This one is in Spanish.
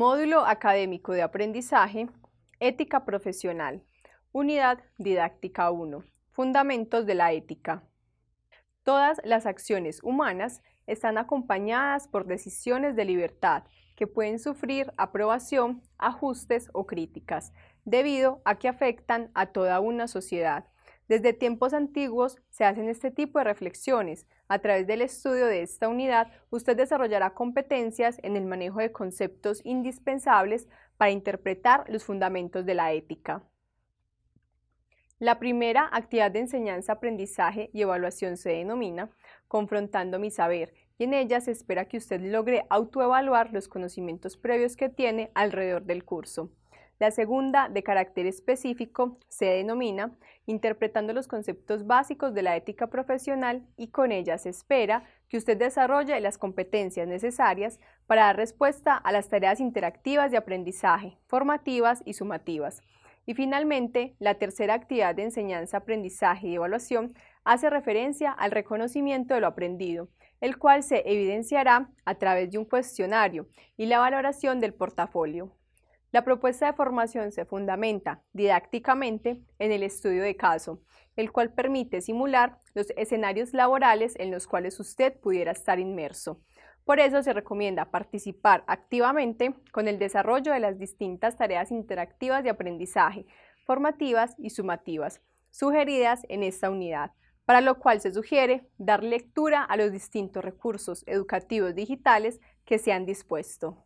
Módulo Académico de Aprendizaje, Ética Profesional, Unidad Didáctica 1, Fundamentos de la Ética. Todas las acciones humanas están acompañadas por decisiones de libertad que pueden sufrir aprobación, ajustes o críticas, debido a que afectan a toda una sociedad. Desde tiempos antiguos se hacen este tipo de reflexiones. A través del estudio de esta unidad, usted desarrollará competencias en el manejo de conceptos indispensables para interpretar los fundamentos de la ética. La primera actividad de enseñanza, aprendizaje y evaluación se denomina Confrontando mi saber y en ella se espera que usted logre autoevaluar los conocimientos previos que tiene alrededor del curso. La segunda, de carácter específico, se denomina Interpretando los conceptos básicos de la ética profesional y con ella se espera que usted desarrolle las competencias necesarias para dar respuesta a las tareas interactivas de aprendizaje, formativas y sumativas. Y finalmente, la tercera actividad de enseñanza, aprendizaje y evaluación hace referencia al reconocimiento de lo aprendido, el cual se evidenciará a través de un cuestionario y la valoración del portafolio. La propuesta de formación se fundamenta didácticamente en el estudio de caso, el cual permite simular los escenarios laborales en los cuales usted pudiera estar inmerso. Por eso se recomienda participar activamente con el desarrollo de las distintas tareas interactivas de aprendizaje, formativas y sumativas, sugeridas en esta unidad, para lo cual se sugiere dar lectura a los distintos recursos educativos digitales que se han dispuesto.